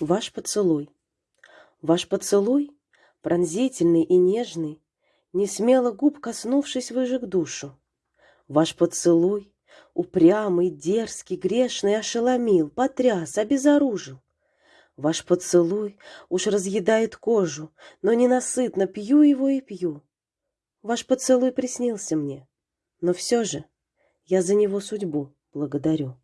Ваш поцелуй. Ваш поцелуй, пронзительный и нежный, Не смело губ коснувшись, выжег душу. Ваш поцелуй, упрямый, дерзкий, грешный, Ошеломил, потряс, обезоружил. Ваш поцелуй уж разъедает кожу, Но ненасытно пью его и пью. Ваш поцелуй приснился мне, Но все же я за него судьбу благодарю.